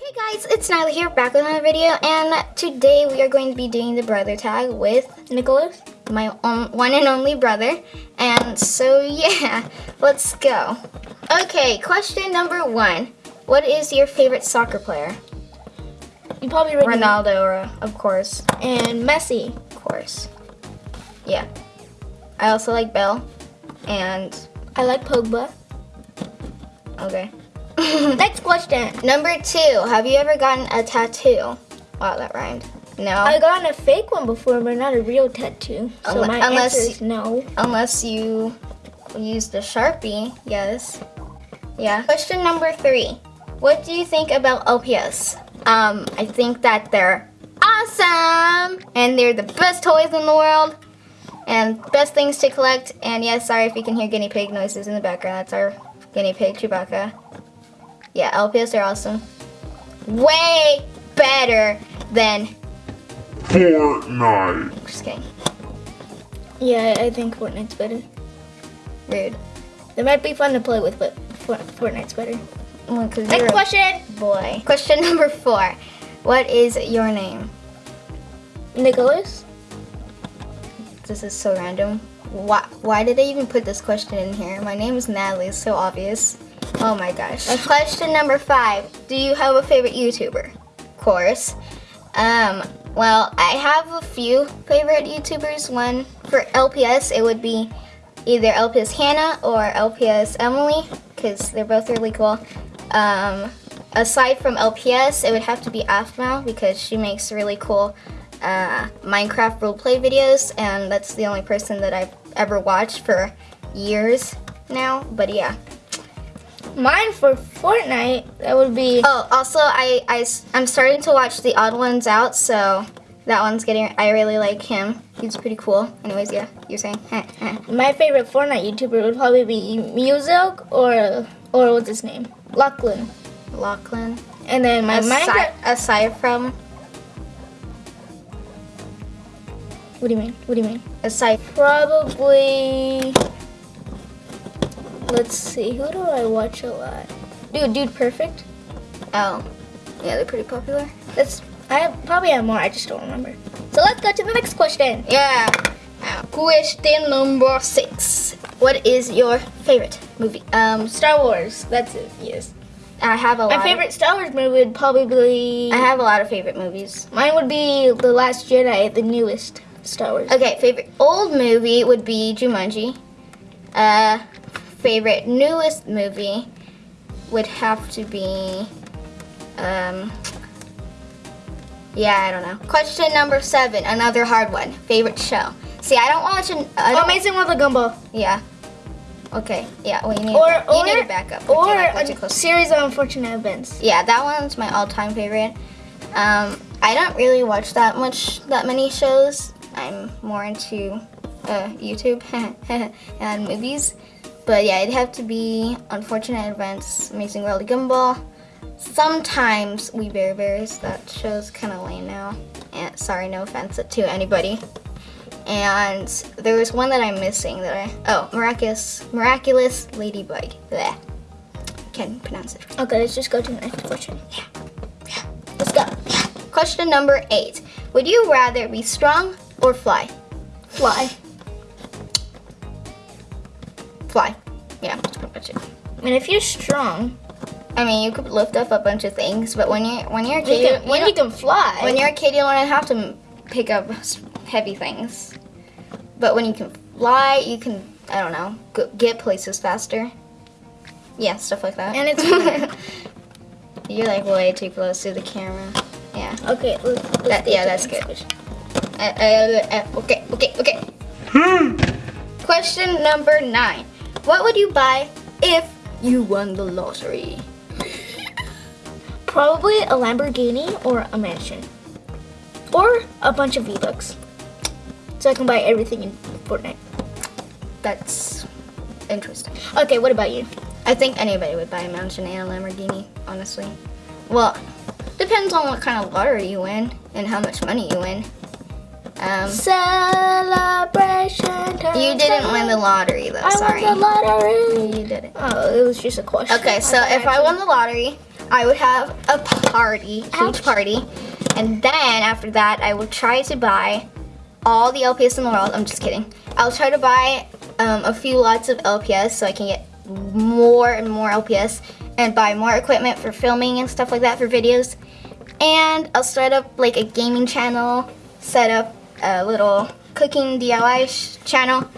Hey guys, it's Nyla here, back with another video, and today we are going to be doing the brother tag with Nicholas, my own, one and only brother. And so yeah, let's go. Okay, question number one. What is your favorite soccer player? You probably already Ronaldo, or, uh, of course. and Messi. Of course. Yeah. I also like Bell, and I like Pogba. okay. Next question. Number two, have you ever gotten a tattoo? Wow, that rhymed. No. I got a fake one before, but not a real tattoo. So Unle- my unless answer is no. Unless you use the Sharpie, yes. Yeah. Question number three. What do you think about LPS? Um, I think that they're awesome and they're the best toys in the world and best things to collect. And yes, sorry if you can hear guinea pig noises in the background. That's our guinea pig, Chewbacca. Yeah, LPS are awesome. Way better than. Fortnite. Just kidding. Yeah, I think Fortnite's better. Rude. They might be fun to play with, but Fortnite's better. Well, 'cause Next question. boy. Question number four. What is your name? Nicholas. This is so random. Why, why did they even put this question in here? My name is Natalie, it's so obvious. Oh my gosh. Question number five. Do you have a favorite YouTuber? Of course. Um, well, I have a few favorite YouTubers. One for LPS, it would be either LPS Hannah or LPS Emily, because they're both really cool. Um, aside from LPS, it would have to be Aphmau because she makes really cool uh, Minecraft roleplay videos, and that's the only person that I've ever watched for years now. But yeah. Mine for Fortnite, that would be. Oh, also, I, I, I'm starting to watch The Odd Ones Out, so that one's getting, I really like him. He's pretty cool. Anyways, yeah, you're saying? My favorite Fortnite YouTuber would probably be Muselk or or what's his name, Lachlan. Lachlan. And then my Aside, Minecraft. aside from, What do you mean? What do you mean? aside, Probably. Let's see. Who do I watch a lot? Dude, Dude Perfect. oh, yeah, they're pretty popular. That's. I have, probably have more. I just don't remember. So let's go to the next question. Yeah. Question number six. What is your favorite movie? Um, Star Wars. That's it. Yes. I have a lot. My favorite Star Wars movie would probably. I have a lot of favorite movies. Mine would be The Last Jedi, the newest Star Wars. Okay, favorite old movie would be Jumanji. Uh, favorite newest movie would have to be, um, yeah, I don't know. Question number seven, another hard one. Favorite show. See, I don't watch an. I Oh, don't, Amazing World of Gumball. Yeah. Okay. Yeah. Well, you need. Or you or need to back up. or like, a series of unfortunate events. Yeah, that one's my all-time favorite. Um, I don't really watch that much, that many shows. I'm more into uh, YouTube and movies. But yeah, it'd have to be Unfortunate Events, Amazing World of Gumball. Sometimes We Bare Bears. That show's kind of lame now. And sorry, no offense to anybody. And there was one that I'm missing that I oh miraculous miraculous ladybug. Bleh. Can't pronounce it. Okay, let's just go to the next question. Yeah. Let's go. Question number eight. Would you rather be strong or fly? Fly. Fly. Yeah, that's pretty much it. And if you're strong, I mean, you could lift up a bunch of things, but when you're when you're a you kid, can, you, when don't- you can fly. when you're a kid, you don't have to pick up heavy things. But when you can fly, you can I don't know go, get places faster. Yeah, stuff like that. And it's you're like way too close to the camera. Yeah. okay. Let's, let's That- yeah, that's good. question. Uh, uh, uh, okay, okay, okay. Question number nine. What would you buy if you won the lottery? Probably a Lamborghini or a mansion, or a bunch of V Bucks, so I can buy everything in Fortnite. That's interesting. Okay, what about you? I think anybody would buy a mansion and a Lamborghini, honestly. Well, depends on what kind of lottery you win and how much money you win. Um, Celebration. time, you didn't win the lottery though, I sorry. won the lottery. You didn't. Oh, it was just a question. Okay, so if I won the lottery, I would have a party, huge Ouch. party. And then after that, I would try to buy all the LPS in the world. I'm just kidding. I'll try to buy um, a few lots of LPS so I can get more and more LPS and buy more equipment for filming and stuff like that for videos. And I'll start up like a gaming channel, set up a little cooking DIY sh- channel,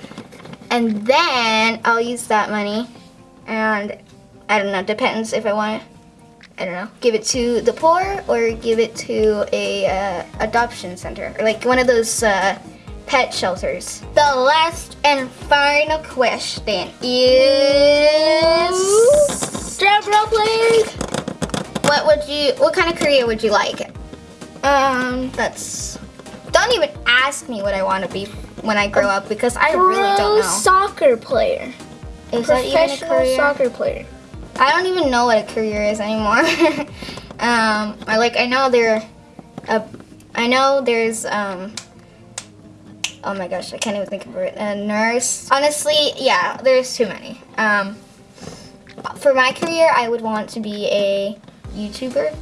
and then I'll use that money and I don't know, depends if I want to, I don't know, give it to the poor or give it to a uh, adoption center or like one of those uh, pet shelters. The last and final question is Drum roll, please. what would you what kind of career would you like? Um, That's don't even ask me what I want to be when I grow up because I really don't know. soccer player. Is that even a career? soccer player. I don't even know what a career is anymore. um, I like I know there, uh, I know there's um. Oh my gosh, I can't even think of it. A nurse. Honestly, yeah, there's too many. Um, for my career, I would want to be a YouTuber,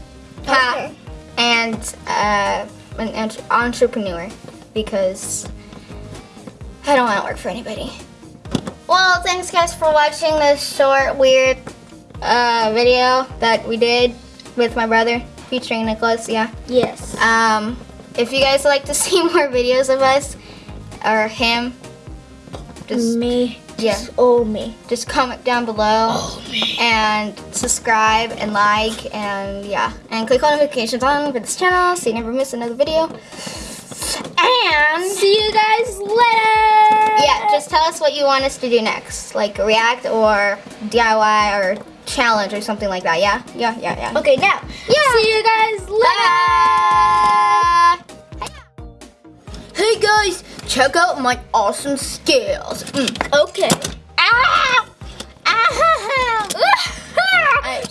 Ha. Okay. and uh, an entrepreneur because I don't want to work for anybody. Well, thanks guys for watching this short, weird uh, video that we did with my brother featuring Nicholas. Yeah. Yes. Um, if you guys like to see more videos of us or him, just me. Yeah. Just oh me. just comment down below me. and subscribe and like and yeah and click on notifications on for this channel so you never miss another video. And See you guys later. yeah, just tell us what you want us to do next, like react or DIY or challenge or something like that. Yeah, yeah, yeah, yeah. Okay, now. Yeah. See you guys later. Check out my awesome scales. Mm. Okay. Ow! Ow!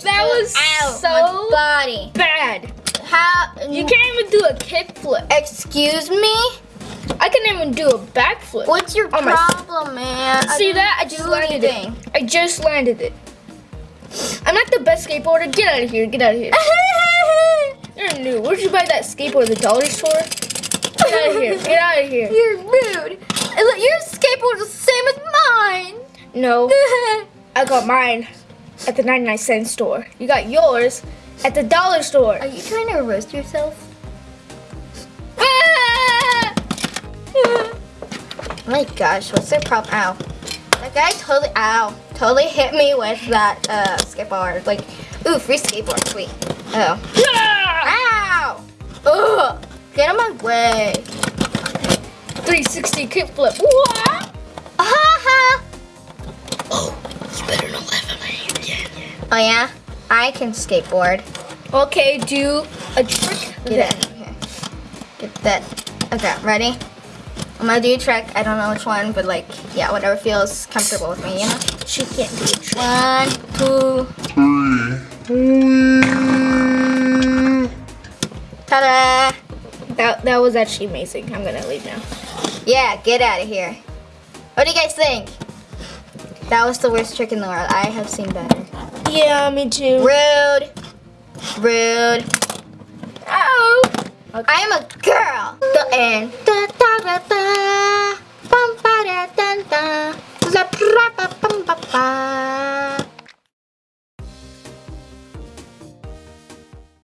that was Ow, so my body. bad. How You can't even do a kickflip. Excuse me? I can't even do a backflip. What's your Oh problem, man? I See didn't that? I just landed anything. it. I just landed it. I'm not the best skateboarder. Get out of here. Get out of here. You're new. Where'd you buy that skateboard? The dollar store? Get out of here. Get out of here. You're rude. Your skateboard is the same as mine. No, I got mine at the 99 cent store. You got yours at the dollar store. Are you trying to roast yourself? Ah! my gosh, what's their problem? Ow. That guy totally, ow, totally hit me with that uh, skateboard. Like, ooh, free skateboard, sweet. Oh. Ah! Ow! Ugh! Get out of my way. 360 kickflip. What? Ha ha! Oh, you better not laugh at me again. Oh yeah? I can skateboard. Okay, do a trick Get then. it. Here. Get that. Okay, ready? I'm gonna do a trick. I don't know which one, but like, yeah, whatever feels comfortable with me, you know? She can't do a trick. One, two, That, that was actually amazing. I'm gonna leave now. Yeah, get out of here. What do you guys think? That was the worst trick in the world. I have seen better. Yeah, me too. Rude. Rude. Oh. I am a girl. The end. Da, da, da, da. Bum, ba, da, da. La, pra, ba, bum, ba, ba.